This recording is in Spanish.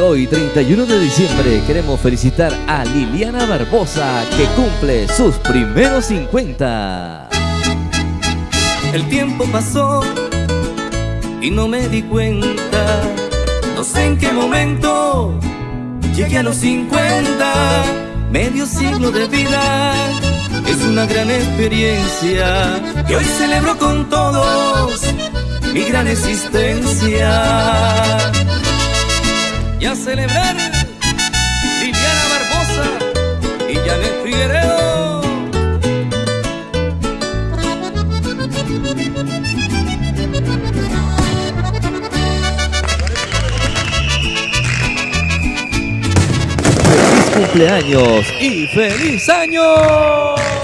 hoy, 31 de diciembre, queremos felicitar a Liliana Barbosa, que cumple sus primeros 50. El tiempo pasó y no me di cuenta. No sé en qué momento llegué a los 50. Medio siglo de vida es una gran experiencia y hoy celebro con todos mi gran existencia. A celebrar Liliana Barbosa y Janet Figueredo. ¡Feliz cumpleaños y feliz año!